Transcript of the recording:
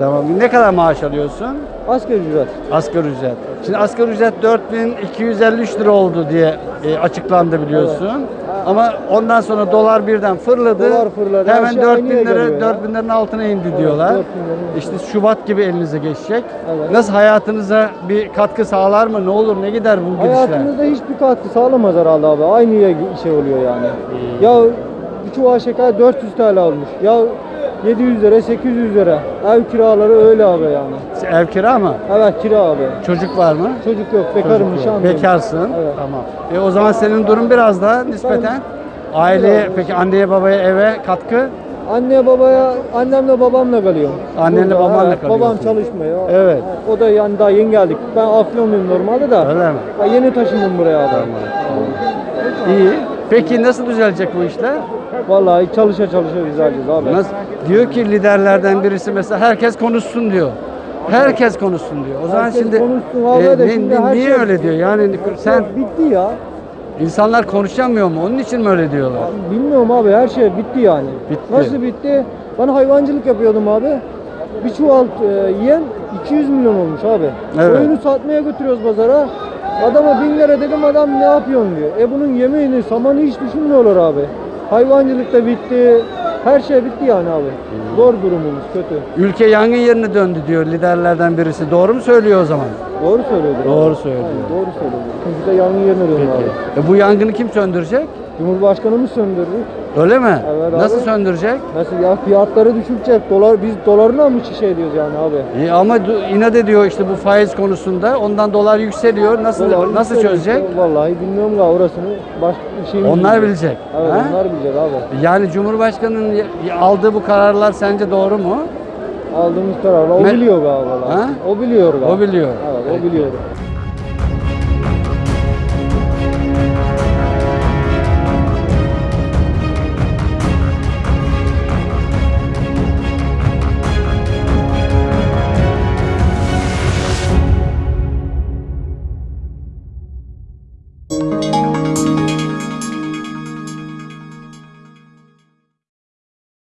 Tamam. Ne kadar maaş alıyorsun? Asgari ücret. Asgari ücret. Şimdi asgari ücret 4253 lira oldu diye e, açıklandı biliyorsun. Ama ondan sonra dolar birden fırladı. Dolar fırladı, Hemen şey 4000 aynıya lira geliyor ya. 4000 liranın altına indi Evet, diyorlar. 4000 liranın İşte Şubat gibi elinize geçecek. Evet. Nasıl hayatınıza bir katkı sağlar mı? Ne olur ne gider bu gidişler? Hayatımızda hiçbir katkı sağlamaz herhalde abi. Aynı şey oluyor yani. Ya bir çuval şeker 400 TL olmuş. Ya 700 lira, 800 lira. Ev kiraları öyle abi yani. Ev kira mı? Evet kira abi. Çocuk var mı? Çocuk yok, bekarım, Çocuk yok. nişanlıyım. Bekarsın. Evet. Tamam. E o zaman senin durum biraz daha nispeten aileye peki anneye babaya eve katkı? Anne babaya, annemle babamla kalıyorum. Annenle Burada, babanla kalıyorsun. Babam çalışmıyor. Evet. O da yani daha yeni geldik. Ben Afyonluyum normalde de. Öyle mi? Ben yeni taşındım buraya abi. İyi. Peki nasıl düzelecek bu işler? Vallahi çalışa çalışa düzeleceğiz abi. Nasıl? Diyor ki liderlerden birisi mesela herkes konuşsun diyor. Herkes konuşsun diyor. O zaman Herkes şimdi, konuşsun abi e, de ne- şimdi ne- niye şey- öyle diyor? Yani sen bitti ya. İnsanlar konuşamıyor mu? Onun için mi öyle diyorlar? Bilmiyorum abi her şey bitti yani. Bitti. Nasıl bitti? Ben hayvancılık yapıyordum abi. Bir çuval e, yem 200 milyon olmuş abi. Evet. Oyunu satmaya götürüyoruz pazara. Adama 1000 lira dedim adam ne yapıyorsun diyor. E bunun yemeğini, samanı hiç düşünmüyorlar abi. Hayvancılık da bitti. Her şey bitti yani abi. Zor durumumuz kötü. Ülke yangın yerine döndü diyor liderlerden birisi. Doğru mu söylüyor o zaman? Doğru söylüyordur. Doğru söylüyor. Aynen, doğru söylüyordur. Çünkü de yangın yerine dönüyor abi. E bu yangını kim söndürecek? Cumhurbaşkanımız söndürdü. Öyle mi? Evet Nasıl abi. söndürecek? Nasıl ya fiyatları düşürecek. Dolar biz dolarına mı şey diyoruz yani abi? İyi ama inat ediyor işte bu faiz konusunda. Ondan dolar yükseliyor. Nasıl Dolar nasıl yükseliyor çözecek? işte. Vallahi bilmiyorum da orasını baş şeyimiz Onlar bilmiyor. bilecek. Evet ha? onlar bilecek abi. Yani Cumhurbaşkanı'nın aldığı bu kararlar sence doğru mu? Aldığımız kararla o Me- biliyor galiba. Ha? O biliyor galiba. O biliyor. Evet o biliyor.